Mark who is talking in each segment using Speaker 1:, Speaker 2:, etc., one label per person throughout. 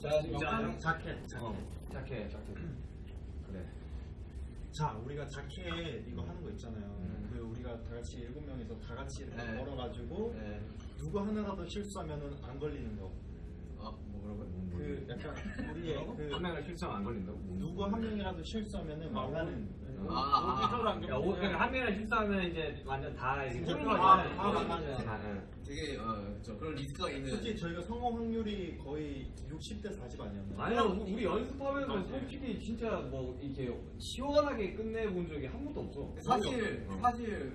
Speaker 1: 자
Speaker 2: 자켓, 자켓.
Speaker 1: 어, 자켓 자켓. 그래.
Speaker 2: 자, 우리가 자켓 이거 하는 거 있잖아요.
Speaker 1: 음.
Speaker 2: 그 우리가 다 같이 일곱 명이서 다 같이 이렇게
Speaker 3: 네.
Speaker 2: 걸어가지고
Speaker 3: 네.
Speaker 2: 누구 하나라도 실수하면은 안 걸리는 거.
Speaker 3: 아, 뭐 그런 거.
Speaker 2: 그 약간 우리의 그
Speaker 1: 한 명을 실수하면 안 걸린다고?
Speaker 2: 누구 한 명이라도 실수하면은 망하는.
Speaker 3: 아, 아, 아.
Speaker 1: 야, 오, 그러니까 한 명을 실수하면 이제 완전 다 이제
Speaker 2: 진짜
Speaker 1: 꼴등하지.
Speaker 2: 다-
Speaker 1: 응.
Speaker 3: 되게 어, 저 그런 리스크가 있는.
Speaker 2: 솔직히 저희가 성공 확률이 거의 60대 40 아니었나요?
Speaker 1: 아니야 우리 연습하면서 솔직히 진짜 뭐 이렇게 시원하게 끝내본 적이 한 번도 없어.
Speaker 3: 사실
Speaker 1: 어.
Speaker 3: 사실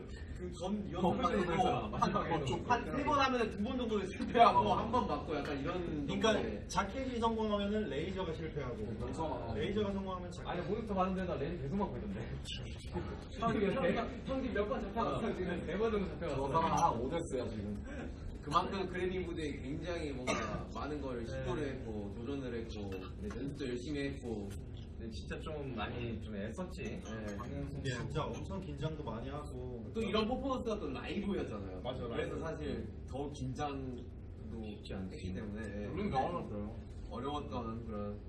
Speaker 3: 그전
Speaker 1: 어,
Speaker 3: 연습만
Speaker 1: 그래서 그랬잖아. 마지막에
Speaker 3: 해도
Speaker 1: 좀
Speaker 3: 한 세 번 하면 두 번 정도 실패하고 한 번 맞고 약간 이런.
Speaker 2: 그러니까. 자켓이 성공하면은 레이저가 실패하고
Speaker 1: 그렇죠.
Speaker 2: 레이저가 성공하면 자켓.
Speaker 1: 아니 모니터 봤는데 나 렌즈 계속 맞고 있던데. 형이 몇번 잡혀갔어 지금 네번 정도 잡혀갔어.
Speaker 4: 저 사람 한 5대스야 지금.
Speaker 3: 그만큼 그래빙 부대에 굉장히 뭔가 많은 걸 시도를 했고 도전을 했고 네, 연습도 열심히 했고
Speaker 1: 근데 진짜 좀 많이 좀 애썼지.
Speaker 3: 네.
Speaker 2: 근데 진짜 엄청 긴장도 많이 하고
Speaker 3: 또 이런 퍼포먼스가 또 라이브였잖아요.
Speaker 2: 맞아,
Speaker 3: 그래서. 사실 더 긴장도
Speaker 1: 쉽지 않지.
Speaker 3: 했기 때문에 네.
Speaker 4: 물론 나와놨어요.
Speaker 3: 어려웠던 그런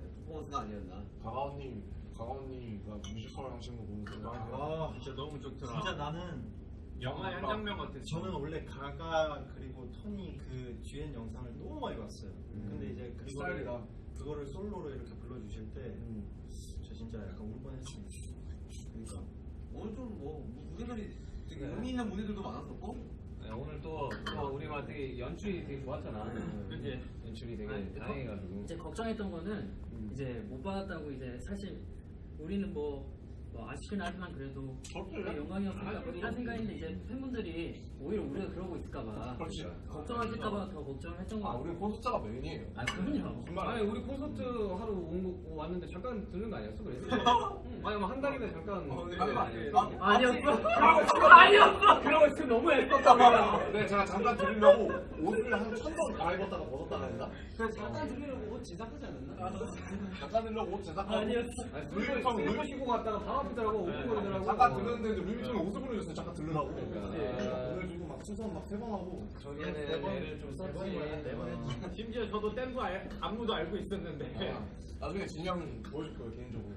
Speaker 3: 네, 퍼포먼스가 아니었나.
Speaker 4: 가가오님, 가가오님가 뮤지컬 하시는 거 보면서
Speaker 2: 아
Speaker 5: 진짜 너무 좋더라.
Speaker 2: 진짜 나는
Speaker 5: 영화의 한 장면 같았어.
Speaker 2: 저는 원래 가가 그리고 토니 그 듀엣 영상을 너무 많이 봤어요. 근데 이제 그거를
Speaker 4: 스타일이다.
Speaker 2: 그거를 솔로로 이렇게 불러주실 때저
Speaker 3: 음.
Speaker 2: 진짜 약간 울 뻔했습니다.
Speaker 3: 그러니까 오늘 좀 뭐 무대들이 되게
Speaker 1: 네.
Speaker 3: 의미 있는 무대들도 많았었고
Speaker 1: 네, 오늘 또, 또 우리 막 되게 연출이 되게 좋았잖아.
Speaker 5: 그치?
Speaker 1: 연출이 되게
Speaker 6: 아니,
Speaker 1: 다행해가지고.
Speaker 6: 이제 걱정했던 거는
Speaker 1: 음.
Speaker 6: 이제 못 받았다고 이제 사실 우리는 뭐, 뭐 아쉽긴 하지만 그래도 우리가 영광이었으니까 뭐 이런 생각인데 이제 팬분들이 오히려 우리가 그러고 있을까봐
Speaker 4: 그렇지.
Speaker 6: 걱정하실까봐 더 걱정을 했던 거
Speaker 4: 아,
Speaker 6: 같아요.
Speaker 4: 우리 콘서트가 메인이에요.
Speaker 6: 아 그럼요.
Speaker 1: 아니 우리 콘서트 하러 온 거, 왔는데 잠깐 들는 거 아니었어? 그래서? 응. 아니 뭐한 달이나 잠깐
Speaker 3: 어, 네.
Speaker 1: 거 아니었어?
Speaker 3: 아,
Speaker 6: 아니었어. 아니었어.
Speaker 1: 그러고 있으면 너무 애썼다
Speaker 4: 네, 제가 잠깐 드리려고 옷을 한 천번 갈아입었다가 벗었다가 했나?
Speaker 6: 그래서 잠깐 들으려고 옷 제작하지 않았나?
Speaker 4: 잠깐 드리려고 옷 제작하고
Speaker 6: 아니었어.
Speaker 1: 아니 물건 물건 쉬고 갔다가 바로 오픈거리더라고
Speaker 4: 잠깐 들렸는데 이제 루이비통에 옷을 보내줬어요. 잠깐 들으라고.
Speaker 1: 그러니까.
Speaker 4: 아, 보내주고 막 수선 막세번 하고.
Speaker 1: 저기는 애를 좀 썼지
Speaker 2: 네번 했지.
Speaker 5: 심지어 저도 알, 안무도 알고 있었는데
Speaker 4: 아, 나중에 진영 보여줄 거예요 개인적으로.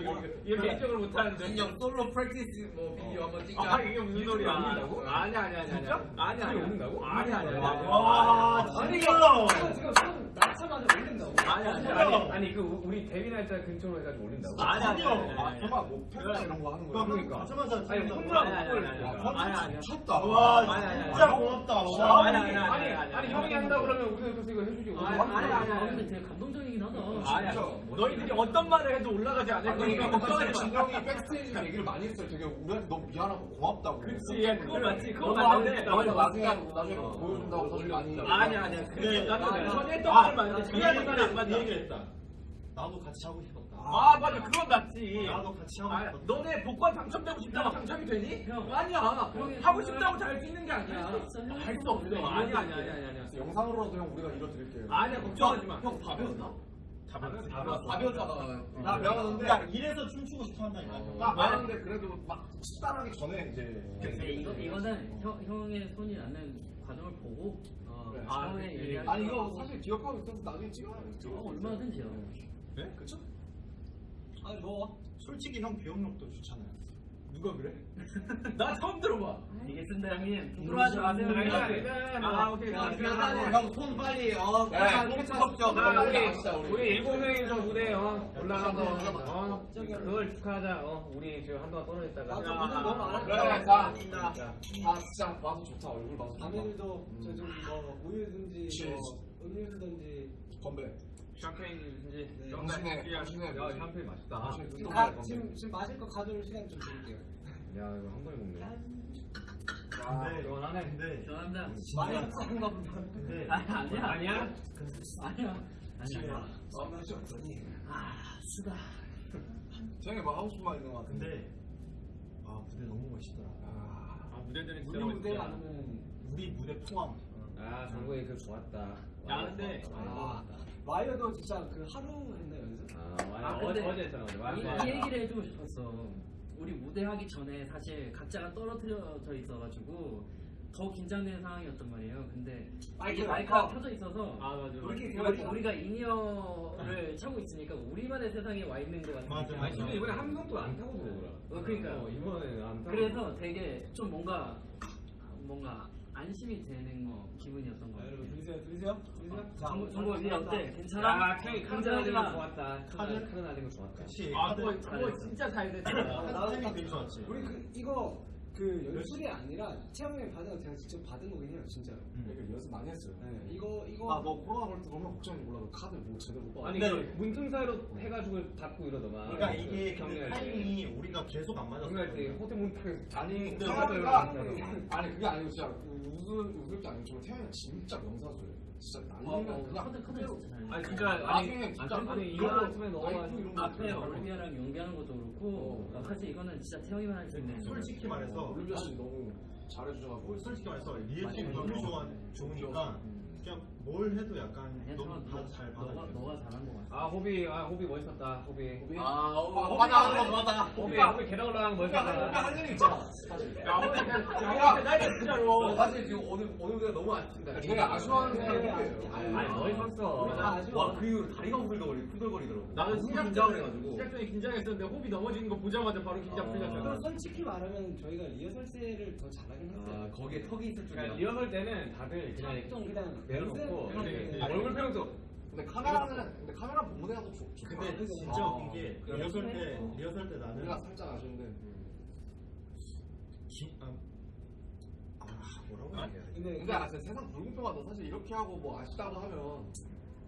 Speaker 5: 이거 이거 개인적으로 못하는데.
Speaker 3: 진영 솔로 프랙티스 뭐 비디오 한번 찍자.
Speaker 5: 아 이게 무슨 소리야?
Speaker 1: 올린다고?
Speaker 5: 아니 아니 아니 아니. 아니 아니.
Speaker 1: 올린다고?
Speaker 5: 아니 아니 아니.
Speaker 2: 와
Speaker 1: 아니
Speaker 2: 진짜.
Speaker 1: 지금 손 낮춰가지고 올린다고?
Speaker 5: 아니 아니
Speaker 1: 아니
Speaker 5: 아니.
Speaker 1: 그 우리 데뷔 날짜 근처로 해가지고 올린다고?
Speaker 5: 아니 아니 아니.
Speaker 4: 아, 정말 뭐 팬사 이런 거 하는 거야.
Speaker 1: 그러니까.
Speaker 2: 하자마자
Speaker 1: 아니. 혼자
Speaker 5: 아니, 아니,
Speaker 1: 못
Speaker 5: 아니,
Speaker 1: 올리니까.
Speaker 5: 아니, 아니, 아니.
Speaker 4: 미쳤다.
Speaker 2: 와
Speaker 5: 아니, 아니,
Speaker 2: 진짜
Speaker 5: 아니.
Speaker 2: 고맙다.
Speaker 5: 아니,
Speaker 2: 와.
Speaker 5: 아니,
Speaker 1: 아니
Speaker 5: 아니,
Speaker 1: 아니
Speaker 5: 아니,
Speaker 1: 형이 한다 그러면 우리가 그래서 이거 해주지
Speaker 5: 아니, 아니, 아니,
Speaker 6: 아
Speaker 5: 아니.
Speaker 6: 근데 되게 감동적이긴 하다.
Speaker 5: 아니 아니. 너희들이 어떤 말을 해도 올라가지 않을 거니까 걱정하지 마.
Speaker 4: 진영이 백스테이지 얘기를 많이 했어요. 되게 우리한테 너무 미안하고 고맙다고.
Speaker 5: 그치, 야, 그거 맞지, 그거 맞는데.
Speaker 4: 나중에 나중에 나중에 보여준다고 사실 많이.
Speaker 5: 아니 아니야. 그게 나도
Speaker 2: 아,
Speaker 5: 전에 했던
Speaker 2: 아,
Speaker 5: 말을 맞는데
Speaker 2: 그
Speaker 5: 그게 말이 안
Speaker 2: 그? 얘기를 했다. 나도 같이 하고 싶었다.
Speaker 5: 아 맞아 그건 맞지.
Speaker 2: 나도 같이 하고
Speaker 5: 아,
Speaker 2: 싶었다.
Speaker 5: 너네 복권 당첨되고 싶다고 당첨이 되니?
Speaker 6: 형.
Speaker 5: 아니야. 하고 싶다고 잘 수 있는 게 아니야.
Speaker 6: 할수.
Speaker 5: 할수 없어. 아니 아니 아니 아니 아니.
Speaker 4: 영상으로라도 형 우리가 이뤄드릴게요.
Speaker 5: 아니야 걱정하지 마.
Speaker 3: 형 밥이었나?
Speaker 5: 다 봤지.
Speaker 3: 밥이었다가
Speaker 4: 나 배웠는데
Speaker 2: 야 이래서 춤추고 싶어 한다니까.
Speaker 4: 나 배웠는데 그래도 막 식단하기 전에 이제
Speaker 6: 근데 이거 이거는 형 형의 손이 나는 과정을 보고 어,
Speaker 4: 그래.
Speaker 5: 아,
Speaker 6: 처음에
Speaker 5: 그치.
Speaker 6: 얘기할
Speaker 4: 아니
Speaker 6: 때
Speaker 4: 이거 사실 기억하고 있어서 나중에 찍어야죠.
Speaker 6: 어, 얼마든지요.
Speaker 4: 네? 그쵸?
Speaker 5: 아니 뭐
Speaker 2: 솔직히 형 기억력도 좋잖아요.
Speaker 5: 누가 그래? 나 처음 들어봐.
Speaker 6: 이게 쓴다 형님. 부끄러워하지 마세요.
Speaker 5: 아니,
Speaker 6: 형님.
Speaker 5: 아니, 아니. 아 오케이.
Speaker 3: 야. 그러면 형손 빨리 어.
Speaker 4: 네,
Speaker 3: 없죠.
Speaker 1: 자,
Speaker 3: 빨리
Speaker 1: 우리 우리 일곱 명이서 무대 어, 올라가서 어, 그걸 축하하자. 어, 우리 지금 한동안 떨어졌다가.
Speaker 5: 나도 무대 너무 안?
Speaker 4: 그래, 자, 아 진짜 봐도 좋다. 얼굴 봐도 좋다.
Speaker 7: 당일도 저좀 뭐 우유든지. 뭐 음료수든지
Speaker 4: 건배.
Speaker 5: 샴페인인지
Speaker 4: 당신의 당신의
Speaker 1: 야, 샴페인 맛있다.
Speaker 4: 당신의
Speaker 7: 지금, 가. 지금 지금 마실 거 가져올 시간 좀 드릴게요.
Speaker 1: 야, 이거 한 번에 먹네.
Speaker 2: 아, 근데
Speaker 1: 시원하네.
Speaker 2: 근데
Speaker 6: 죄송합니다.
Speaker 7: 많이 먹는가 보다.
Speaker 2: 근데
Speaker 6: 아니 아니야.
Speaker 1: 아니야?
Speaker 6: 아니야. 아니야.
Speaker 4: 좀 없더니.
Speaker 6: 아 쓰다.
Speaker 4: 쟤네 뭐 하고 싶은 말 있는 것 같은데.
Speaker 2: 근데 아 무대 너무 멋있더라.
Speaker 5: 아 무대들은 진짜
Speaker 7: 우리 무대. 아니면
Speaker 2: 우리 무대 포함.
Speaker 1: 아, 정국이 그 좋았다.
Speaker 5: 야, 근데-
Speaker 1: 아,
Speaker 7: 와이어도 진짜 그 하루 했나 연습?
Speaker 1: 아,
Speaker 6: 아,
Speaker 1: 맞아.
Speaker 6: 근데
Speaker 1: 어제 어제 했잖아. 어제.
Speaker 6: 이,
Speaker 1: 맞아.
Speaker 6: 이 얘기를 해주고 싶었어. 우리 무대 하기 전에 사실 각자가 떨어뜨려져 있어가지고 더 긴장되는 상황이었단 말이에요. 근데
Speaker 7: 마이크,
Speaker 6: 이 마이크가
Speaker 7: 마이크.
Speaker 6: 켜져 있어서
Speaker 1: 아 맞아.
Speaker 7: 우리끼리
Speaker 6: 우리, 우리가 in-ear를 차고 있으니까 우리만의 세상에 와 있는 것 같은
Speaker 2: 맞아,
Speaker 6: 느낌.
Speaker 2: 맞아.
Speaker 1: 근데 이번에 함성도 안 타고 들어오더라.
Speaker 6: 어, 그러니까요.
Speaker 1: 어, 이번에 안 타고.
Speaker 6: 그래서 되게 좀 뭔가 뭔가 안심이 되는 거 기분이었던 것
Speaker 7: 자,
Speaker 6: 같아요.
Speaker 7: 여러분 들으세요, 들으세요, 들으세요. 자,
Speaker 6: 정보 정보 이 어때?
Speaker 1: 야,
Speaker 6: 괜찮아?
Speaker 1: 거
Speaker 6: 긴장하지 마.
Speaker 1: 좋았다. 나는 거 좋았다.
Speaker 2: 그치.
Speaker 5: 아 그거 진짜 잘 됐다.
Speaker 2: 타이밍 되게 좋았지.
Speaker 7: 우리 그 이거 그 연출이 아니라 채영이 받은 거 제가 직접 받은 거긴 해요, 진짜로.
Speaker 4: 그러니까 연습 많이 했어요.
Speaker 7: 네, 이거 이거
Speaker 4: 아, 너 코로나 걸릴 때 너무 걱정이 몰라도 카드 뭐 제대로 못 받아.
Speaker 1: 아니
Speaker 2: 근데-
Speaker 1: 그 문틈 사이로 해가지고 닫고 이러더만.
Speaker 2: 그러니까 이게 근데
Speaker 1: 경리할 때.
Speaker 2: 타이밍이 우리가 계속 안 맞았어.
Speaker 1: 경리할 때 호텔 문 타고
Speaker 4: 아니,
Speaker 2: 근데
Speaker 4: 태형이가
Speaker 1: 이러더만.
Speaker 4: 아니 그게 아니고 진짜 그 웃을 웃을 게 아니고 저 태형이가 진짜 명사수예요. 진짜
Speaker 6: 어,
Speaker 4: 날리면
Speaker 6: 어,
Speaker 4: 그냥
Speaker 6: 카드 카드 진짜 잘.
Speaker 1: 아니 그러니까 아니
Speaker 4: 나중에 진짜
Speaker 1: 아니,
Speaker 4: 라이프
Speaker 1: 너가
Speaker 4: 이런 거
Speaker 6: 앞에. 올리비아랑 연기하는 것도 그렇고 어, 사실 이거는 진짜 태형이만 할 수 있는
Speaker 2: 솔직히 말해서
Speaker 4: 올리비아 씨 너무 잘해주셔가지고.
Speaker 2: 솔직히 말해서 리액션이 너무 좋아 좋으니까 그냥 뭘 해도 약간 너무
Speaker 6: 너-
Speaker 2: 다잘 받아줘.
Speaker 6: 너가 잘한 것 같아.
Speaker 1: 아 호비 아 호비 멋있었다 호비.
Speaker 3: 아, 어,
Speaker 4: 맞아 하는 거 맞아.
Speaker 1: 호비 호비 계단 올라가는 거 멋있었다.
Speaker 4: 할 일이 있잖아. 사실.
Speaker 5: 야 오늘 그냥 나 진짜로.
Speaker 3: 사실 지금 오늘 오늘 무대가 너무 아쉽습니다.
Speaker 4: 제가 아쉬워하는
Speaker 7: 네,
Speaker 4: 사람이
Speaker 7: 아니,
Speaker 4: 누구예요?
Speaker 7: 아니,
Speaker 1: 멋있었어.
Speaker 3: 와, 그 이후로 다리가 후들거리 후들거리더라고.
Speaker 5: 나는 시작
Speaker 3: 긴장을 해가지고.
Speaker 5: 시작 전에 긴장했었는데 호비 넘어지는 거 보자마자 바로 긴장 풀렸잖아.
Speaker 7: 솔직히 말하면 저희가 리허설 때를 더 잘하긴
Speaker 3: 아,
Speaker 7: 했어요.
Speaker 3: 거기에 턱이 있을 줄이야.
Speaker 1: 그러니까 리허설 때는 다들 그냥
Speaker 7: 좀 그냥
Speaker 1: 내려놓고
Speaker 7: 연습-
Speaker 5: 네, 네.
Speaker 1: 얼굴 표정도
Speaker 4: 근데 카메라는 근데 카메라 애가 더 좋. 좋다.
Speaker 2: 근데 진짜 웃긴 게 리허설 때 리허설 때 나는
Speaker 4: 우리가 살짝 아쉬운데.
Speaker 2: 기, 아, 아 뭐라고 해야 돼?
Speaker 7: 근데
Speaker 4: 근데 아, 진짜 세상 불공평하다. 사실 이렇게 하고 뭐 아쉽다고 하면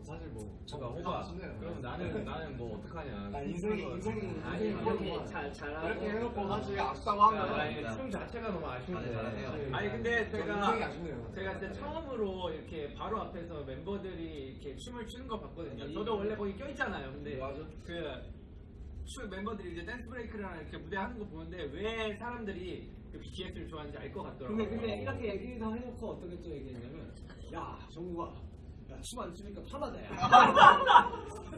Speaker 4: 사실 뭐
Speaker 1: 제가
Speaker 4: 좀
Speaker 1: 호바
Speaker 4: 아쉽네요.
Speaker 1: 그럼 나는 나는 뭐 어떡하냐.
Speaker 4: 아, 인생이 인생이
Speaker 6: 아니
Speaker 4: 인생이
Speaker 6: 이렇게. 잘 잘하고
Speaker 4: 이렇게 해놓고 사실 아쉽다고
Speaker 1: 그러니까
Speaker 4: 하면
Speaker 1: 아니 춤 자체가 너무 아쉬운데.
Speaker 3: 잘하네요.
Speaker 5: 아니 근데 제가. 제가 진짜 처음으로 이렇게 바로 앞에서 member들이 이렇게 춤을 추는 거 봤거든요. 저도 원래 거기 껴있잖아요. 근데 그 춤 멤버들이 이제 댄스 브레이크랑 이렇게 무대 하는 거 보는데 왜 사람들이 그 BTS를 좋아하는지 알 것 같더라고요.
Speaker 7: 근데 근데 이렇게 얘기를 해놓고 어떻게 또 얘기했냐면 야 정국아 야 춤 안 추니까 편하다 야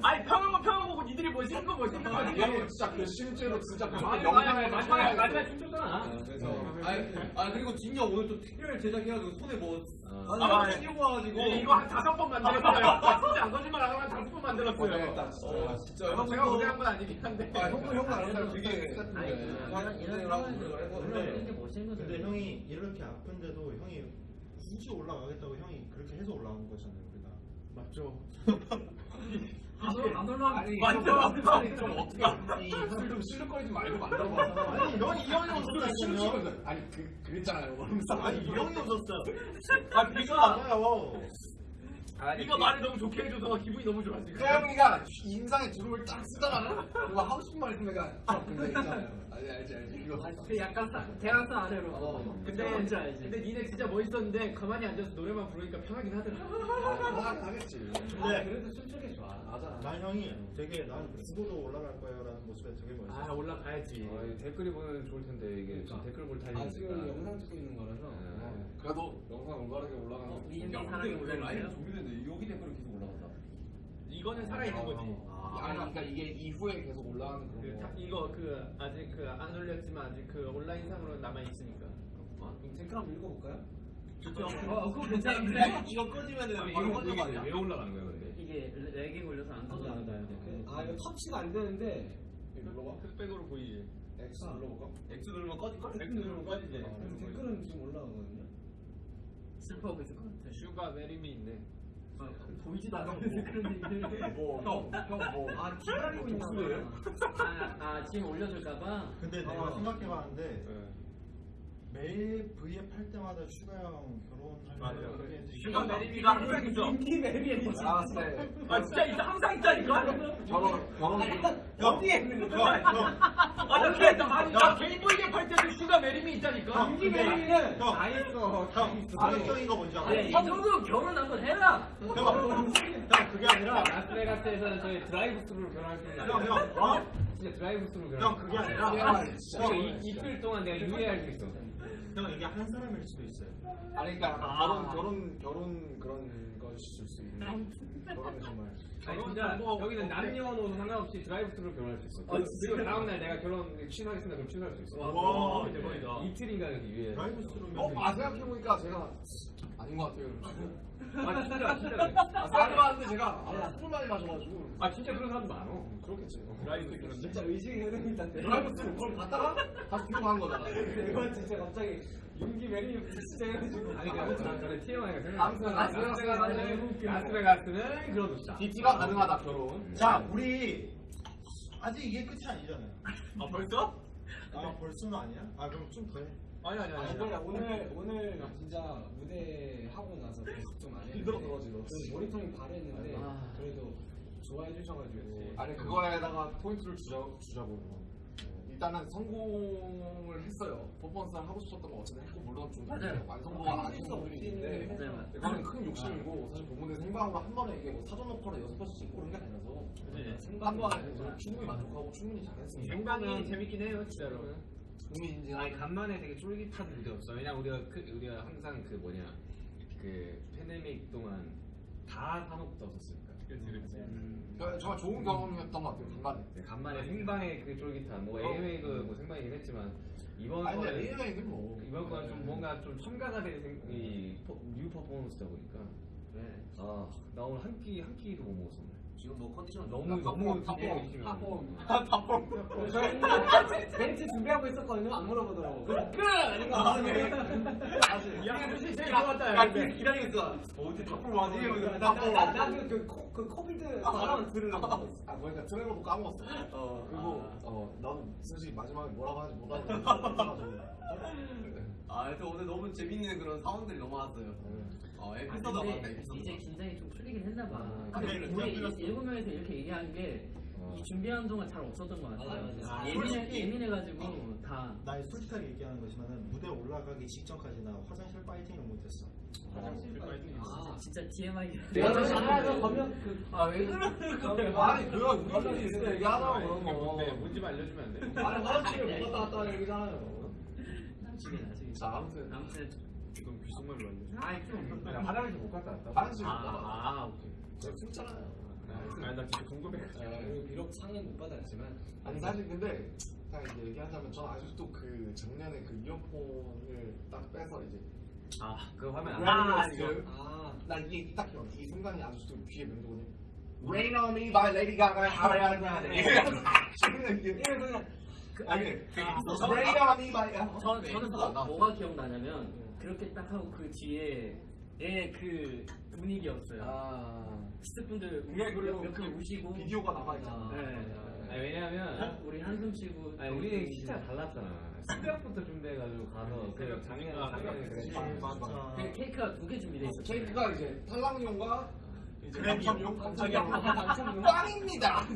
Speaker 5: 아니 평하고 평하고 니들이 멋있는 거 멋있는 거
Speaker 4: 아, 얘는 진짜 그 실제로 진짜 그 영상을
Speaker 5: 아니, 마지막에 마지막에 춤췄잖아.
Speaker 3: 그래서 아니, 아 그리고 진이 형 오늘 또 특별 제작해가지고 손에 뭐
Speaker 1: 어.
Speaker 3: 아니
Speaker 5: 아,
Speaker 3: 아, 끼고 와가지고
Speaker 5: 네, 이거 한 다섯 번 만들었어요. 아, 진짜 안 거짓말 안 하고 한 다섯 번 만들었어요.
Speaker 4: 진짜.
Speaker 3: 아 진짜
Speaker 5: 형 제가 고생한 건 아니긴 한데.
Speaker 3: 아 형도 형도 알았어요 되게
Speaker 6: 아니 이런 이런 상황에서 올라오는 게 멋있는 거죠.
Speaker 2: 근데 형이 이렇게 아픈데도 형이 굳이 올라가겠다고 형이 그렇게 해서 올라온 거잖아요.
Speaker 5: 맞죠.
Speaker 6: 안 올라- 안 올라.
Speaker 5: 맞죠.
Speaker 4: 아니 좀 어떻게 이술좀 실룩거리지 말고 만들어봐.
Speaker 2: 아니 형이 이 형이 웃었어요.
Speaker 4: 실룩거리면서 아니 그 그랬잖아요.
Speaker 2: 아니 이 형이 웃었어요.
Speaker 5: 아 비가. 네가 말을 너무 좋게 해줘서 기분이 너무 좋아 지금.
Speaker 4: 태영이가 인상에 주름을 딱 쓰잖아. 그거 하고 싶은 말 있으면 내가 아, 근데 있잖아요. 알지 알지 알지. 이거
Speaker 6: 그 약간 사, 대학생 아래로.
Speaker 4: 어.
Speaker 5: 근데
Speaker 6: 뭔지 알지.
Speaker 5: 근데 니네 진짜 멋있었는데 가만히 앉아서 노래만 부르니까 편하긴 하더라.
Speaker 4: 하긴 하겠지.
Speaker 7: 아, 그래도 춤추기 좋아
Speaker 4: 맞아.
Speaker 2: 난 형이 되게 난 죽어도 올라갈 거야라는 모습에 되게 멋있어.
Speaker 5: 아 올라가야지.
Speaker 1: 아, 이 댓글이 보면 좋을 텐데 이게 지금 댓글
Speaker 7: 볼아
Speaker 1: 타이밍이니까.
Speaker 7: 지금 영상 찍고 있는 거라서
Speaker 1: 네.
Speaker 4: 그래도 영상 올바르게 올라가는
Speaker 6: 어. 이
Speaker 3: 야,
Speaker 6: 사람이
Speaker 3: 근데
Speaker 6: 올라가요?
Speaker 3: 라이브 준비됐는데 여기 댓글이 계속 올라간다
Speaker 5: 이거는 살아있는 거지.
Speaker 4: 아니 그러니까 이게 이후에 계속 올라가는
Speaker 5: 그,
Speaker 4: 거.
Speaker 5: 이거 그 아직 그 안 올렸지만 아직 그 온라인 상으로 남아 있으니까.
Speaker 7: 그럼 댓글 한번 읽어볼까요?
Speaker 5: 좋죠.
Speaker 6: 어, 그거 괜찮은데?
Speaker 3: 이거 꺼지면은
Speaker 1: 이거
Speaker 3: 바로 꺼져
Speaker 1: 이게
Speaker 3: 아니야?
Speaker 1: 왜 올라가는 거야 근데?
Speaker 6: 이게 렉이 걸려서 안 떠져나가요.
Speaker 7: 아 이거 터치가 안 되는데
Speaker 4: 이거 눌러봐.
Speaker 5: 흑백으로 보이지.
Speaker 4: X 눌러볼까?
Speaker 3: X 누르면 꺼질 걸?
Speaker 5: X 누르면 꺼지지.
Speaker 7: 그래서 댓글은 지금 올라가거든요
Speaker 6: 슬퍼하고 있을 것 같아.
Speaker 5: 슈가 marry me인데.
Speaker 6: 아, 보이지도 않는데 그런 얘기를.
Speaker 4: 뭐, 형, 형 뭐.
Speaker 7: 아 기다리고 있나
Speaker 4: 독수예요?
Speaker 7: 봐
Speaker 6: 아, 아 지금 올려줄까봐.
Speaker 2: 근데
Speaker 7: 어.
Speaker 2: 내가 생각해봤는데
Speaker 1: 네.
Speaker 2: 매일 V앱 할 때마다 슈가 형 결혼할
Speaker 5: 맞아요.
Speaker 2: 때
Speaker 5: 슈가 marry me가 항상 있어.
Speaker 7: 윤기 marry에
Speaker 4: 아, 네.
Speaker 5: 아 진짜 있어 항상 있다니까.
Speaker 4: 결혼, 결혼.
Speaker 7: 어디에 있는
Speaker 2: 형,
Speaker 7: 거야?
Speaker 2: 형,
Speaker 5: 아나 그래 나 아니 나 개인 브이앱 할 때도 슈가 marry me 있다니까.
Speaker 2: 형,
Speaker 7: 윤기
Speaker 2: 근데
Speaker 7: marry는
Speaker 2: 형,
Speaker 7: 다 있어
Speaker 2: 형, 파격적인 거 뭔지 알아?
Speaker 6: 이 정도 결혼 한번 해라.
Speaker 2: 형, 형, 그게 아니라
Speaker 1: 라스베가스에서는 저희 드라이브 스루로 결혼할 수 있는.
Speaker 2: 형, 형, 어?
Speaker 1: 진짜 드라이브 스루로 결혼.
Speaker 2: 형 그게 아니라
Speaker 4: 아, 진짜.
Speaker 1: 이틀 동안 내가 유예할 수 있어.
Speaker 2: 형 이게 한 사람일 수도 있어요.
Speaker 4: 아니, 그러니까
Speaker 6: 아.
Speaker 4: 결혼, 결혼, 결혼 그런 것일 수 있는. 결혼이 정말.
Speaker 1: 아니 진짜 여기는. 남녀노소 상관없이 드라이브 스루로 결혼할 수 있어.
Speaker 6: 아,
Speaker 1: 그리고 다음 날 내가 결혼 취소하겠습니다. 그럼 취소할 수 있어.
Speaker 2: 와,
Speaker 1: 와, 대박이다. 이틀인가 이렇게 유예.
Speaker 2: 드라이브 스루면
Speaker 4: 어, 아 생각해보니까 제가 아닌 것 같아요.
Speaker 1: 아 진짜 진짜 그래.
Speaker 4: 아, 생각해봤는데 제가 아, 술을 많이 마셔가지고
Speaker 1: 아 진짜 그런 사람도 많어.
Speaker 4: 그렇겠지.
Speaker 1: 드라이브 그런데.
Speaker 7: 진짜 의식의 흐름이 있다는데.
Speaker 4: 드라이브 스루 그걸 갔다가 다시 뒤로 가는 거잖아.
Speaker 7: 이건 진짜 갑자기 윤기 marry me 진짜 해가지고.
Speaker 1: 아니 그 아무튼 저는 TMI가 생각.
Speaker 4: 아무튼 라스베가스는
Speaker 1: 라스베가스는 그런 곳이다.
Speaker 4: DT가 가능하다 결혼.
Speaker 2: 자 우리 아직 이게 끝이 아니잖아요.
Speaker 5: 아 벌써?
Speaker 2: 아 벌써는 아니야? 아 그럼 좀 더 해.
Speaker 5: 아니 아니 아니.
Speaker 7: 근데 오늘 오늘 진짜 무대 하고 나서 계속 좀안 했는데
Speaker 4: 힘들었어, 지금.
Speaker 7: 그 모니터링 바로 했는데
Speaker 6: 아.
Speaker 7: 그래도 좋아해 주셔가지고
Speaker 4: 아니 그거에다가 포인트를 주자, 주자고 일단은 성공을 했어요 퍼포먼스를 하고 싶었던 거 어쨌든 했고 물론 좀
Speaker 6: 맞아요.
Speaker 4: 완성도가 부분이 있는데
Speaker 6: 맞아요, 맞아요.
Speaker 4: 그거는 큰 욕심이고 사실 본무대 생방으로 한 번에 이게 뭐 사전 녹화를 여섯 번씩 찍고 그런 게 아니라서 저는 충분히 만족하고 충분히 잘했습니다
Speaker 1: 생방이 재밌긴 해요 진짜로.
Speaker 4: 국민 인증
Speaker 1: 아니 간만에 되게 쫄깃한 무대였어. 왜냐 우리가 그, 우리가 항상 그 뭐냐 그 팬데믹 동안 다 사녹을 떴었으니까.
Speaker 5: 그렇지 그렇지.
Speaker 4: 저- 정말 좋은 경험이었던 것 같아요 간만에
Speaker 1: 네, 간만에 생방의 그 쫄깃함. 뭐 AMA도 뭐 생방이긴 했지만 이번
Speaker 4: 아니 근데
Speaker 1: 거는
Speaker 4: AMA는 뭐
Speaker 1: 이번 거는 좀 뭔가 좀 첨가가 된 생- 이 퍼- new 퍼포먼스다 보니까. 네. 아나 오늘 한 끼 한 끼도 못 먹었어. 오늘.
Speaker 3: 지금 뭐 컨디션
Speaker 1: 너무 너무 되게 열심히 하고.
Speaker 7: 저희는 멘트 준비하고 있었거든요. 안 물어보더라고. 끝! 아닌
Speaker 1: 거야 무슨 제일.
Speaker 3: 야 기다리고 있어. 어디 답을 맞지?
Speaker 7: 나그 그 코비드 발언 들으려고
Speaker 4: 아 그러니까 트레로도 까먹었어.
Speaker 3: 어
Speaker 4: 그리고 어 나는 솔직히 마지막에 뭐라고 하는지 못하고.
Speaker 3: 아 하여튼 오늘 너무 재밌는 그런 사원들이 너무 많았어요 어
Speaker 6: 아,
Speaker 3: 에피소드 많다
Speaker 6: 근데
Speaker 3: 에피소드
Speaker 6: 이제 긴장이 좀 풀리긴 했나 봐.
Speaker 1: 아,
Speaker 6: 근데
Speaker 2: 그래,
Speaker 6: 우리
Speaker 2: 풀렸어.
Speaker 6: 일곱 명에서 이렇게 얘기하는 게
Speaker 1: 어.
Speaker 6: 이 준비하는 동안 잘 없었던 것 같아요.
Speaker 7: 맞아, 맞아.
Speaker 6: 아, 예민해
Speaker 2: 솔직히-
Speaker 6: 예민해 가지고 다
Speaker 2: 나 솔직하게 얘기하는 거지만은 무대 올라가기 직전까지 나 화장실 파이팅을 못했어.
Speaker 5: 화장실 파이팅.
Speaker 7: 아
Speaker 6: 진짜 TMI.
Speaker 7: 내가 저 잘하서 가면 그
Speaker 6: 아왜 그러는 거야?
Speaker 4: 아니 그거 우리 있으면 얘기하라고 그런 거
Speaker 1: 뭔지 알려주면 안 돼?
Speaker 4: 아니 화장실 못 갔다 왔다 얘기잖아요
Speaker 6: 나중에 나중에.
Speaker 4: 자 아무튼
Speaker 6: 아무튼
Speaker 1: 좀 비속말로 알려줘.
Speaker 4: 아니
Speaker 1: 좀나 화장실 못 갔다 왔다.
Speaker 4: 화장실 못
Speaker 6: 아,
Speaker 4: 갔다
Speaker 6: 아 오케이.
Speaker 4: 제가 숨잖아요
Speaker 1: 아니 나 진짜 궁금해.
Speaker 7: 그리고 비록 상은 못 받았지만
Speaker 4: 아니 사실 근데 딱 이제 얘기하자면 저는 아직도 그 작년에 그 이어폰을 딱 빼서 이제
Speaker 1: 아 그거 하면 안
Speaker 4: 아,
Speaker 1: 돼.
Speaker 4: 이거. 아난 이게 딱 기억 이 순간이 아직도 귀에 맴도거든요 Rain on me by Lady Gaga are you 이게 아니 Rain on me by
Speaker 6: 저, 저는 뭐, 뭐가 기억나냐면 그렇게 딱 하고 그 뒤에 얘그 분위기였어요.
Speaker 1: 아.
Speaker 6: 스태프분들
Speaker 4: 그게 그리고
Speaker 6: 몇분 우시고
Speaker 4: 비디오가 남아 있잖아
Speaker 6: 네.
Speaker 1: 아니 왜냐면
Speaker 6: 우리 한숨 쉬고
Speaker 1: 아니 우리는 진짜 달랐잖아. 새벽부터 준비해가지고 가서 그
Speaker 5: 새벽.
Speaker 2: 맞아.
Speaker 6: 그 케이크가 두 개 준비돼 있었어요.
Speaker 4: 케이크가 이제 탈락용과 이제 당첨용 당첨용 빵입니다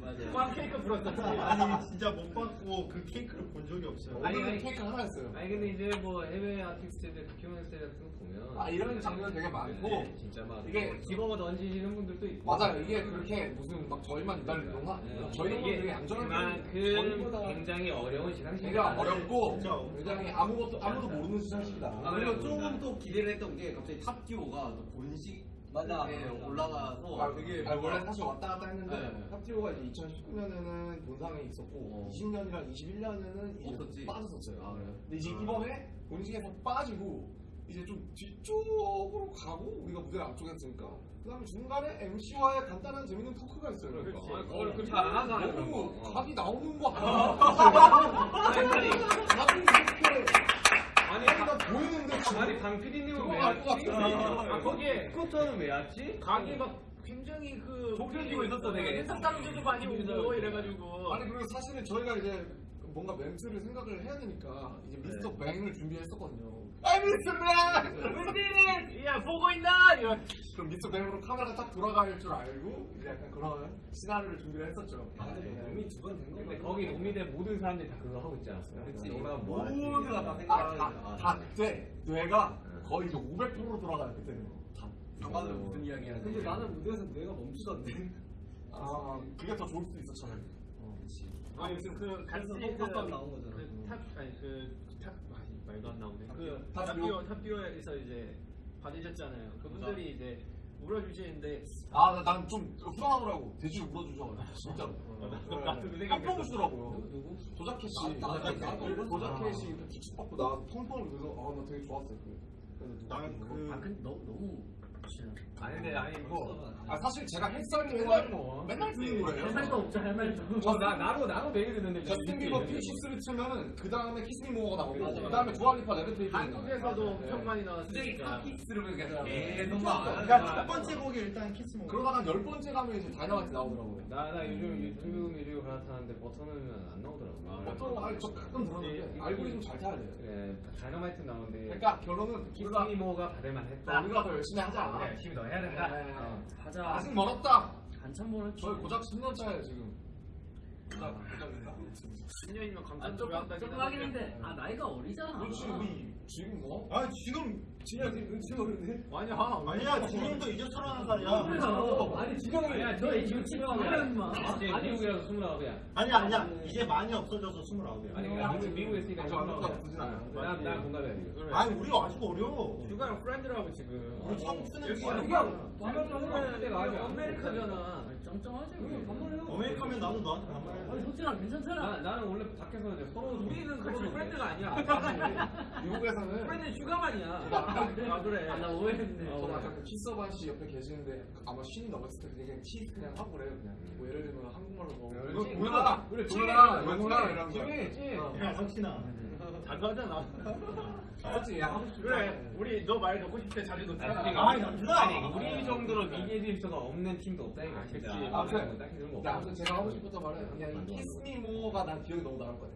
Speaker 6: 맞아요.
Speaker 1: 꽝 케이크 불었었지.
Speaker 2: 아니 진짜 못 받고 그 케이크를 본 적이 없어요.
Speaker 1: 아니, 아니.
Speaker 4: 케이크 하나였어요
Speaker 1: 아니 근데 이제 뭐 해외 아티스트들 다큐멘터리 같은 거 보면
Speaker 4: 아 이런 장면 되게 많고
Speaker 1: 네, 진짜 막
Speaker 4: 이게
Speaker 1: 기버거 던지시는 분들도 있고
Speaker 4: 맞아요 이게 그렇게 무슨 막 저희만 기다리는 동안 아니에요 저희는 되게 안전하게
Speaker 1: 그만큼 굉장히 어려운 시상식이다.
Speaker 4: 굉장히 어렵고. 굉장히 아무것도 아무도 모르는 시상식이다
Speaker 3: 아 그리고 조금 또 기대를 했던 게 갑자기 탑듀오가 또 본식
Speaker 7: 맞아,
Speaker 3: 에
Speaker 7: 맞아.
Speaker 3: 올라가서
Speaker 4: 아,
Speaker 3: 되게
Speaker 4: 아니, 원래 사실 왔다 갔다 했는데
Speaker 3: 네.
Speaker 4: 탑티오가 이제 2019년에는 본상에 있었고
Speaker 3: 어.
Speaker 4: 20년이랑 21년에는 이제
Speaker 3: 없었지.
Speaker 4: 빠졌었어요.
Speaker 3: 아, 그래요?
Speaker 4: 근데 이제 이번에 본식에서 빠지고 이제 좀 뒤쪽으로 가고 우리가 무대 앞쪽에 했으니까 그다음에 중간에 MC와의 간단한 재밌는 토크가 있어요. 그러니까.
Speaker 1: 그렇지. 아, 그걸 그렇게 안 하잖아,
Speaker 4: 너무
Speaker 1: 거. 어.
Speaker 4: 각이 나오는 거 아니야?
Speaker 1: 아니, 아니,
Speaker 4: 각이 이렇게 다 보이는데
Speaker 1: 아니 방 PD님은 왜
Speaker 4: 들어갈 것
Speaker 1: 왔지?
Speaker 4: 아
Speaker 1: 거기에 스쿠터는 왜 왔지?
Speaker 5: 가게 막 굉장히 그
Speaker 1: 좁혀지고 있었어, 되게.
Speaker 5: 사람들도 많이 오고 이래가지고
Speaker 4: 아니 그리고 사실은 저희가 이제 뭔가 멘트를 생각을 해야 되니까 이제 미스터 뱅을 준비했었거든요. 아 뱅!
Speaker 5: 웬디는 야 보고 있나 이런
Speaker 4: 그럼 미스터 뱅으로 카메라가 딱 돌아갈 줄 알고 이제 약간 그런 시나리오를 준비를 했었죠.
Speaker 7: 아 근데 뭐 이미 두번된거
Speaker 1: 근데
Speaker 7: 같아
Speaker 1: 거기 노미대 모든 사람들이 다 그거 하고 있지 않았어요?
Speaker 3: 그치.
Speaker 1: 올라가면 뭐 하지?
Speaker 3: 모두가 다
Speaker 4: 아,
Speaker 3: 생각을
Speaker 4: 다,
Speaker 3: 하죠.
Speaker 4: 다 그때 뇌가 거의 이제 500% 돌아가요 그때는. 다.
Speaker 3: 아까는 무슨 이야기 하는
Speaker 7: 근데 나는 무대에서 뇌가 멈추던데
Speaker 4: 아 그게 더 좋을 수도 있어 차라리.
Speaker 5: 아니 그 같이
Speaker 7: 그래서 똑같이 나온 거잖아.
Speaker 5: 그 탑 아니 그 탑 말도 안 나오네.
Speaker 4: 탑-
Speaker 5: 그
Speaker 4: 탑듀오?
Speaker 5: 탑듀오. 탑듀오에서 이제 받으셨잖아요. 그분들이 이제 울어주시는데
Speaker 4: 아 난 좀 불안하더라고. 대주 울어주셔 진짜로.
Speaker 5: 나도 그 생각
Speaker 4: 깜짝 놀시더라고요.
Speaker 6: 누구?
Speaker 4: 도자켓이
Speaker 3: 나- 나- 나도
Speaker 4: 도자켓이 이렇게 기축받고 나 펑펑 그래서 아 나 되게 좋았어요. 그 그래서 누가
Speaker 2: 나는
Speaker 4: 그거.
Speaker 6: 그아 근데 너, 너무.
Speaker 1: 아니 근데 아니
Speaker 4: 뭐아 사실 제가 햇살이
Speaker 1: 맨날
Speaker 4: 맨날
Speaker 1: 뭐.
Speaker 4: 맨날 듣는 거예요
Speaker 6: 세상도 없죠 할 말도.
Speaker 1: 어, 나 나도 나도 매일 듣는데
Speaker 4: 저스틴
Speaker 1: 이렇게
Speaker 4: 비버
Speaker 1: 있는데.
Speaker 4: 퓨시스를 치면은 그 다음에 키스미 모어가 나오고 그 다음에 두알리파 레베테이션
Speaker 5: 한국에서도
Speaker 4: 네.
Speaker 5: 엄청 많이 나왔으니까
Speaker 3: 키스를 계속
Speaker 4: 계속
Speaker 2: 그러니까 첫 번째 곡이 일단 키스 모
Speaker 4: 그러다가 열 번째 가면 이제 다이너마이트 나오더라고요
Speaker 1: 나, 나 요즘 유튜브 미디어 갈아타는데 버튼 누르면 안 나오더라고.
Speaker 4: 어떤 아니 저 가끔 들었는데 알고리즘 잘 타야 돼요
Speaker 1: 그래, 다이너마이트 나오는데.
Speaker 4: 그러니까 결론은 우리가
Speaker 1: 키스미모가 받을만 했다.
Speaker 4: 아, 우리가 더 열심히 하자
Speaker 1: 그래, 열심히 더 해야 된다.
Speaker 4: 네.
Speaker 1: 어.
Speaker 6: 가자.
Speaker 4: 아직 멀었다
Speaker 6: 한참 멀었지.
Speaker 4: 저희 고작 10년 차예요 지금 고작 고작입니다
Speaker 5: 10년이면
Speaker 6: 아,
Speaker 5: 강산
Speaker 6: 조금
Speaker 5: 조약까지
Speaker 6: 조금 하긴 했는데 아 나이가 어리잖아.
Speaker 4: 그렇지 우리 지금 뭐
Speaker 2: 아 지금
Speaker 7: 지금 눈치 모르네.
Speaker 5: 아니야 어,
Speaker 2: 아니야 지금도 이제 서른한 살이야
Speaker 6: 아니 지금 아니야 너 지금 마.
Speaker 1: 아니,
Speaker 6: 아니
Speaker 1: 미국이라서 스물아홉이야.
Speaker 2: 아니야 아니야 이제 많이 없어져서 스물아홉이야
Speaker 1: 아니, 그러니까 미국, 미국에 있으니까
Speaker 4: 아직 완전
Speaker 1: 스물아홉이야.
Speaker 4: 나쁘진 않아요.
Speaker 1: 난, 난 공감해.
Speaker 2: 아니 우리 아직 어려
Speaker 5: 누가랑 프렌드라고 지금
Speaker 2: 우리 처음 쓰는
Speaker 5: 여기
Speaker 2: 거야.
Speaker 5: 누가
Speaker 1: 방금 때가 아니야.
Speaker 5: 아메리카잖아
Speaker 6: 아니, 쩡쩡하지.
Speaker 2: 어메리카면 나도 너한테 반말해
Speaker 6: 아니 석진아 괜찮잖아.
Speaker 1: 나, 나는 원래 밖에서 이제 서로
Speaker 5: 우리는 그렇게 프렌드가 아니야
Speaker 4: 미국에서는
Speaker 5: 프렌드는 슈가만이야 아 그래.
Speaker 6: 아, 나 오해했네.
Speaker 4: 저도 아까 그 키서반 씨 옆에 계시는데 아마 쉰이 넘었을 때 그냥 치 그냥 하고 그래요 그냥. 뭐 예를 들면 한국말로 뭐. 뭐야
Speaker 1: 그래,
Speaker 4: 뭐야
Speaker 1: 찌.
Speaker 4: 뭐야 이런 거.
Speaker 1: 찌, 찌.
Speaker 2: 야 석진아.
Speaker 5: 자주 하잖아
Speaker 4: 그렇지 야 하고
Speaker 5: 그래 우리 너말 듣고 싶을 때 자주 듣잖아
Speaker 2: 아 남준아
Speaker 1: 아니, 우리 정도로 미디어가 없는 팀도 없다니까, 진짜. 그런 거
Speaker 4: 근데 아무튼 제가 하고 싶었던 말은 그냥 이 키스미 모어가 난 기억이 너무 나올 거야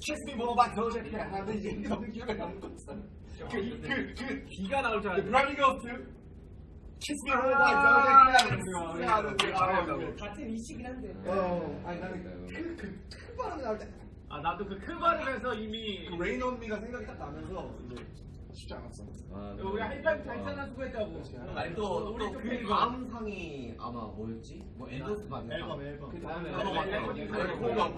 Speaker 4: 키스미 모어가 더제게 하는데 이게 너무 기억에 남는 거 있어 그 그 그
Speaker 1: 비가 나올 줄 알았는데.
Speaker 4: 브라미 거스트 키스미 모어가 더제게 하는 거
Speaker 7: 같은 이시긴 한데.
Speaker 4: 어. 아니 나는 그 그 큰 발음이 나올 때.
Speaker 5: 아 나도 그큰 발음에서 이미
Speaker 4: 그 Rain on Me가 생각이 딱 나면서 이제 쉽지 않았어.
Speaker 1: 아,
Speaker 5: 우리 하이파이브 달잖아 수고했다고.
Speaker 3: 아니 또또그
Speaker 5: 그
Speaker 3: 다음 상이 아마 뭐였지? 뭐 앤더스 받는
Speaker 2: 앨범
Speaker 3: 상.
Speaker 2: 앨범.
Speaker 4: 그
Speaker 1: 다음에 앨범,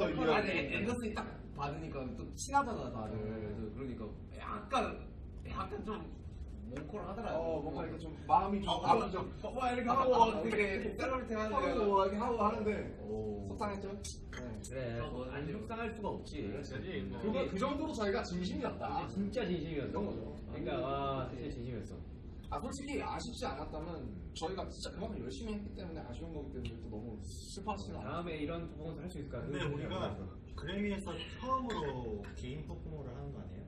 Speaker 4: 앨범,
Speaker 3: 앤더슨이 딱 받으니까 또 친하잖아 다들. 그러니까 약간 약간 좀 뭉클 하더라고.
Speaker 4: 어 뭔가 이렇게 좀 마음이 좀 마음이
Speaker 3: 좀와 이렇게 하고 되게
Speaker 4: 하고
Speaker 3: 하는데.
Speaker 4: 뭐 이렇게 하고 하는데
Speaker 3: 오.
Speaker 4: 속상했죠. 네.
Speaker 1: 그래, 안 속상할 수가 없지.
Speaker 5: 그지 뭐.
Speaker 4: 그거 그 정도로 저희가 진심이었다.
Speaker 1: 진짜 진심이었어.
Speaker 4: 이런 거죠.
Speaker 1: 그러니까 와, 진짜 진심이었어.
Speaker 4: 아 솔직히 아쉽지 않았다면 저희가 진짜 그만큼 열심히 했기 때문에 아쉬운 거기 때문에 또 너무 슬퍼하시진 않아요.
Speaker 1: 다음에 이런 퍼포먼스 할 수 있을까?
Speaker 2: 근데 우리가 그래미에서 처음으로 개인 퍼포머를 하는 거 아니에요?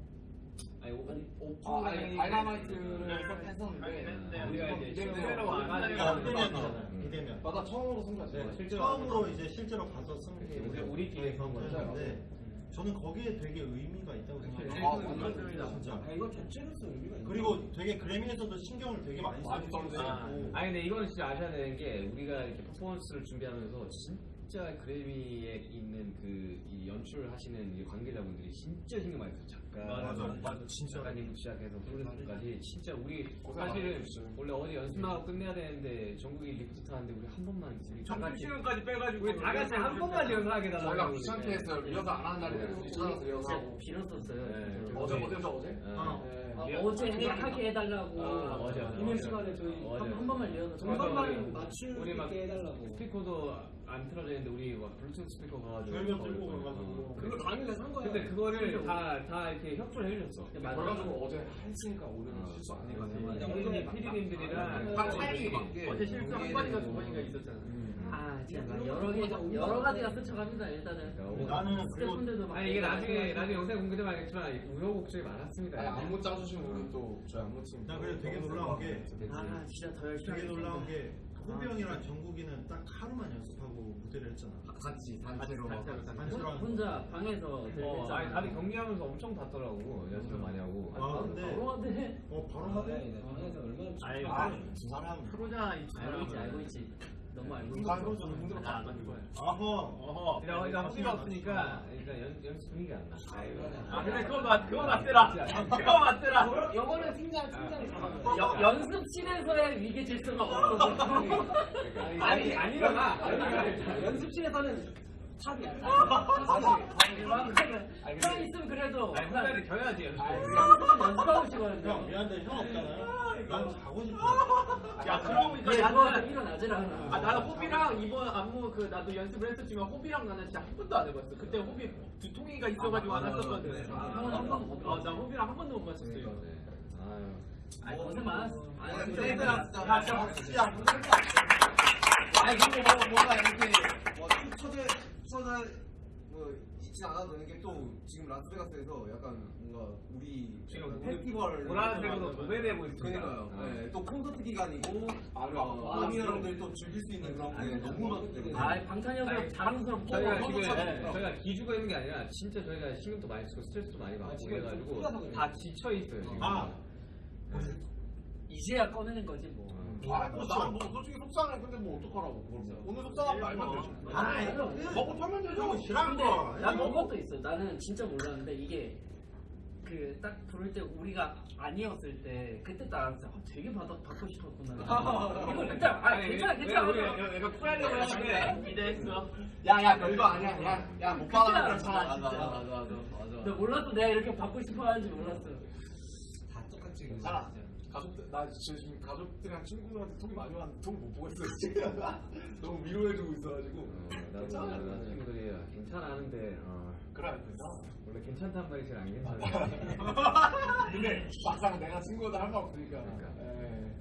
Speaker 1: 아니, 오,
Speaker 4: 아, 아니, Dynamite를
Speaker 5: 네.
Speaker 4: 했었는데
Speaker 5: 네.
Speaker 1: 우리가 이제
Speaker 4: 비대면.
Speaker 1: 실제로 와가지고
Speaker 2: 그러니까
Speaker 1: 음.
Speaker 2: 비대면
Speaker 4: 맞아 처음으로 승부했어.
Speaker 2: 네, 처음으로 이제 실제로 가서 쓴게
Speaker 1: 우리 우리끼리 한 거죠.
Speaker 2: 근데 저는 거기에 되게 의미가 있다고 생각해요.
Speaker 4: 아,
Speaker 1: 완전
Speaker 2: 진짜.
Speaker 7: 아 이거 자체로서 의미가 있네.
Speaker 2: 그리고 되게 그래미에서도 신경을 되게 많이
Speaker 4: 썼네.
Speaker 1: 아, 아니 근데 이거는 진짜 아셔야 되는 게 우리가 이렇게 퍼포먼스를 준비하면서 진짜 그래미에 있는 그이 연출을 하시는 이 관계자분들이 진짜 신경 많이 써요. 작가,
Speaker 2: 맞아, 맞아, 진짜.
Speaker 1: 작가님부터 시작해서 프로듀서까지 진짜 우리 사실은. 원래 어디 연습하고 끝내야 되는데 정국이 리프트 타는데 우리 한 번만 우리 다 같이
Speaker 5: 점심시간까지 빼가지고
Speaker 1: 우리 다 같이 한 번만 연습하게 달라고
Speaker 4: 저희가 귀찮게 했어요. 리허설 안 하는 날이 되고 귀찮아서 리허설 하고.
Speaker 6: 빌었었어요.
Speaker 1: 네,
Speaker 6: 진짜.
Speaker 4: 어제 어제죠 어제?
Speaker 1: 어.
Speaker 4: 네.
Speaker 6: 아,
Speaker 1: 리-
Speaker 6: 어제 하게 해달라고
Speaker 1: 아, 어제, 어제.
Speaker 6: 이명 시간에 저희
Speaker 1: 어제.
Speaker 6: 한, 한 번만 리허설
Speaker 7: 한한
Speaker 1: 번만
Speaker 7: 있게 해달라고.
Speaker 1: 스피커도 안 틀어져 있는데 우리 막 블루투스 스피커 가가지고
Speaker 2: 별명 들고
Speaker 1: 어,
Speaker 2: 가가지고.
Speaker 1: 어.
Speaker 7: 그거 당일에 산 거야.
Speaker 1: 근데 그거를 다, 다 이렇게 협조를 해주셨어.
Speaker 6: 맞아.
Speaker 4: 그래가지고 어제 했으니까 오늘은
Speaker 1: 어.
Speaker 4: 실수 안 해가지고.
Speaker 1: 맞아.
Speaker 7: 어제
Speaker 1: 피디님, 피디님들이랑
Speaker 3: 딱 타이밍에 맞게.
Speaker 5: 어제 실수 한 번인가 두 번인가 있었잖아
Speaker 6: 아 진짜 여러 개 여러 가지가 스쳐갑니다 일단은.
Speaker 2: 나는
Speaker 6: 스태프분들도 막
Speaker 1: 아니 이게 나중에 나중에 영상 공개되면 알겠지만 우여곡절이 많았습니다.
Speaker 4: 아니, 안무 짜주신 우리 또 저희 안무 팀.
Speaker 2: 나 그래 되게 놀라운 게
Speaker 6: 아 진짜 더 열심히
Speaker 2: 되게. 놀라운 게 호비 형이랑 정국이는 딱 하루만 연습하고 무대를 했잖아.
Speaker 3: 같이 단체로.
Speaker 2: 단체로 하는 거.
Speaker 6: 혼자 방에서
Speaker 1: 어. 아니 다들 경기하면서 엄청 봤더라고 연습을 많이 하고.
Speaker 2: 아 근데
Speaker 6: 바로 하대.
Speaker 2: 어 바로
Speaker 7: 아,
Speaker 2: 하대.
Speaker 7: 네, 방에서 얼마나
Speaker 5: 아이,
Speaker 2: 아, 두 사람.
Speaker 5: 프로잖아 이
Speaker 6: 알고 있지 알고 있지. 너무 알고.
Speaker 2: 인간 좀 힘들어.
Speaker 5: 안 맞는 거야
Speaker 2: 아허.
Speaker 5: 어허
Speaker 1: 일단 일단 허비가 없으니까 일단 연, 연습 분위기가 안 나.
Speaker 5: 아 근데 그거 맞 그거 맞더라 그거 맞더라
Speaker 7: 영어는 팀장 팀장이
Speaker 6: 여, 연습실에서의 위기 질서가 없어.
Speaker 1: 아니 아니잖아.
Speaker 7: 연습실에서는 탑이야.
Speaker 6: 형 있으면 그래도
Speaker 1: 아니 혼자를 겨야지 연습.
Speaker 6: 연습하고 싶어요.
Speaker 2: 형 미안한데 형 없잖아요. 난 자고 싶어.
Speaker 5: 야 그러고 보니까
Speaker 6: 얘
Speaker 5: 나는
Speaker 6: 않아.
Speaker 5: 아 나는 호비랑 이번 안무 그 나도 연습을 했었지만 호비랑 나는 진짜 한 번도 안 해봤어. 그때 호비 두통이가 있어가지고 안 했었거든. 어, 나 호비랑 한 번도 못 맞췄어요.
Speaker 1: 네. 아유.
Speaker 6: 아니 고생 많았어.
Speaker 3: 아니. 야, 진짜 박수, 야, 고생했다. 아니, 그리고 뭐, 뭔가 이렇게, 뭐, 초대, 초대, 뭐, 있진 않아도 되는 게 또, 지금 라스베가스에서 약간 뭔가, 우리,
Speaker 1: 지금
Speaker 3: 페스티벌.
Speaker 1: 보라색으로 도배되고 있습니다.
Speaker 3: 그러니까요.
Speaker 1: 아.
Speaker 3: 네, 또 콘서트 기간이고,
Speaker 4: 아,
Speaker 3: 어, 아미 여러분들이 또 즐길 수 있는 그런 게 너무 많기 때문에.
Speaker 6: 아 방탄여서 자랑스럽고
Speaker 1: 저희가 지금. 저희가 기죽어 있는 게 아니라 진짜 저희가 신경도 많이 쓰고 스트레스도 많이 받고
Speaker 7: 지금
Speaker 1: 그래가지고. 다 지쳐 있어요 지금.
Speaker 2: 아.
Speaker 6: 이제야 꺼내는 거지 뭐.
Speaker 4: 아, 뭐, 나는 뭐, 솔직히 속상해. 근데 뭐, 어떡하라고. 그걸 뭐. 오늘 속상한 거 알면 되지.
Speaker 2: 아,
Speaker 4: 먹고 털면 되죠.
Speaker 6: 근데
Speaker 2: 거.
Speaker 6: 난 그것도 있어. 나는 진짜 몰랐는데 이게 그 딱 부를 때 우리가 아니었을 때 그때 딱 알았어. 아, 되게 받아 받고 싶었구나. 이거 그때 아 괜찮아 괜찮아.
Speaker 5: 내가 쿨하려고 했는데 기대했어.
Speaker 4: 야, 야, 별거 아니야. 야, 야, 못
Speaker 6: 그때
Speaker 4: 받아.
Speaker 6: 알았어.
Speaker 3: 맞아,
Speaker 6: 진짜.
Speaker 3: 맞아, 맞아, 맞아.
Speaker 6: 나 몰랐어. 내가 이렇게 받고 싶어 하는지 몰랐어.
Speaker 7: 다 똑같이
Speaker 4: 괜찮아. 가족들, 나 지금 가족들이랑 친구들한테 톡이 많이 왔는데 톡을 못 보고 있어요, 지금. 너무 위로해주고 있어가지고.
Speaker 1: 어, 나도 나 친구들이 괜찮아 하는데 어,
Speaker 4: 그래, 괜찮아.
Speaker 1: 원래 괜찮단 말이 제일 안 괜찮아.
Speaker 4: 근데 막상 내가 친구들 할말 없으니까.
Speaker 1: 그러니까.
Speaker 4: 예.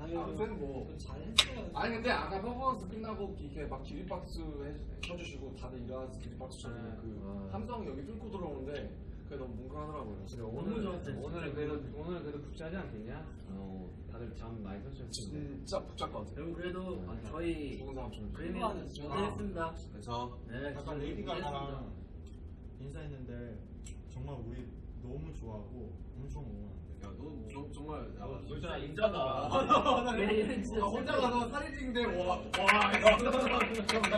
Speaker 7: 아니
Speaker 4: 아무튼 뭐.
Speaker 7: 잘했어요.
Speaker 4: 아니 근데 아까 퍼포먼스 끝나고 이렇게 막 기립박수 해- 쳐주시고 다들 일어나서 기립박수 쳐주고
Speaker 6: 네.
Speaker 4: 그
Speaker 1: 아.
Speaker 4: 함성 여기 뚫고 들어오는데 그게 너무 뭉클하더라고요.
Speaker 1: 그래, 오늘
Speaker 6: 좋았어요,
Speaker 1: 오늘은. 그래도 오늘은 그래도 붙자지 않겠냐? 어, 다들 잠 많이 텐데.
Speaker 4: 진짜 복잡 것 같아요.
Speaker 6: 그래도 아, 저희
Speaker 4: 좋은 사람 좀.
Speaker 6: 그래미는 고생했습니다.
Speaker 3: 그래서,
Speaker 6: 네,
Speaker 2: 아까 레이디 가가랑 인사했는데 정말 우리 너무 좋아하고 엄청.
Speaker 3: 야, 너 정- 정말, 야,
Speaker 5: 진짜 인자다.
Speaker 6: 진짜
Speaker 3: 나 혼자 가서 사진 찍는데, 와, 와,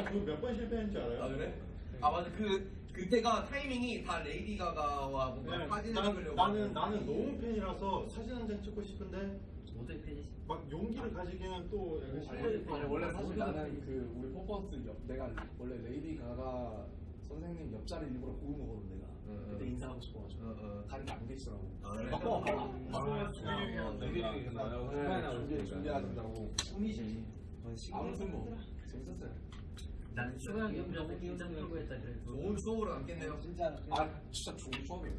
Speaker 2: 그몇 번 실패했는지 알아요?
Speaker 3: 아 그래? 아 맞아 그 그때가 타이밍이 다 레이디 가가와 뭔가
Speaker 2: 네,
Speaker 3: 사진을
Speaker 2: 난-
Speaker 3: 찍으려고
Speaker 2: 나는 나는 너무 팬이라서 사진 한 장 찍고 싶은데
Speaker 6: 모두의 팬이지.
Speaker 2: 막 용기를 가지기는 또 약간 실패.
Speaker 4: 아니 원래 사실 나는. 그 우리 퍼포먼스 옆 내가 원래 레이디 가가 선생님 옆자리 일부러 고른 거거든 내가.
Speaker 3: 응,
Speaker 4: 그때
Speaker 3: 응.
Speaker 4: 인사하고 싶어가지고.
Speaker 3: 어, 어.
Speaker 4: 다른 게안 계시더라고. 준비
Speaker 1: 테니까.
Speaker 4: 준비하신다고. 꿈이지. 아무튼 뭐 재밌었어요.
Speaker 6: 난 수고 형 옆에서 긴장 풀고 했다.
Speaker 3: 좋은 추억으로 남겠네요
Speaker 7: 진짜
Speaker 4: 아 진짜 좋은 추억이에요.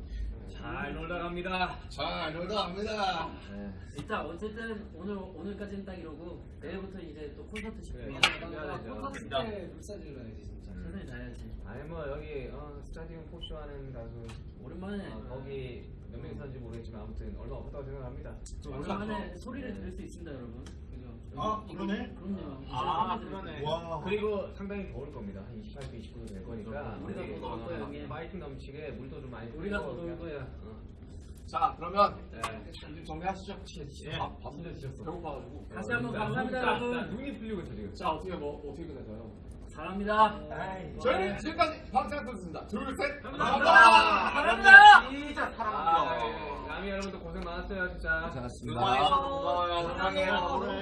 Speaker 1: 잘 놀다 갑니다.
Speaker 3: 자 놀다 갑니다
Speaker 1: 네.
Speaker 6: 일단 어쨌든 오늘 오늘까지는 딱 이러고 내일부터 이제 또 콘서트
Speaker 1: 준비해야죠.
Speaker 7: 콘서트 때 불사질러야지 진짜.
Speaker 6: 최선을 다해야지.
Speaker 1: 아니 뭐 여기 어, 스타디움 포쇼 하는 가수
Speaker 6: 오랜만에
Speaker 1: 어, 거기 몇 명이 사는지 모르겠지만 아무튼 얼마 없다고 생각합니다.
Speaker 6: 오랜만에 소리를 들을 수 있습니다, 여러분. 그죠?
Speaker 2: 아, 그러네?
Speaker 6: 그럼요.
Speaker 5: 아, 그러네.
Speaker 2: 와.
Speaker 1: 그리고 상당히 더울 겁니다. 한 28도, 29도 될 거니까
Speaker 6: 우리가
Speaker 1: 우리,
Speaker 6: 더 더울 거예요,
Speaker 1: 어,
Speaker 6: 형님.
Speaker 1: 파이팅 넘치게 물도 좀 많이
Speaker 6: 우리가 더
Speaker 1: 그냥,
Speaker 6: 거야.
Speaker 1: 어.
Speaker 4: 자 그러면
Speaker 1: 네.
Speaker 4: 좀 정리하시죠.
Speaker 1: 예.
Speaker 4: 밥, 밥
Speaker 1: 진짜 지쳤어.
Speaker 4: 배고파가지고.
Speaker 6: 다시 한번
Speaker 1: 나
Speaker 6: 감사합니다, 여러분.
Speaker 1: 나 눈이 풀리고 있어 지금.
Speaker 4: 자 어떻게 뭐 어떻게 끝낼까요?
Speaker 6: 사랑합니다.
Speaker 4: 저희는 지금까지 방탄소년단입니다. 둘 셋.
Speaker 6: 감사합니다.
Speaker 4: 감사합니다.
Speaker 3: 진짜
Speaker 1: 아,
Speaker 3: 사랑합니다
Speaker 1: 네. 남이 여러분들 고생 많았어요 진짜.
Speaker 3: 고생하셨습니다 고마워요 사랑해요
Speaker 2: 오늘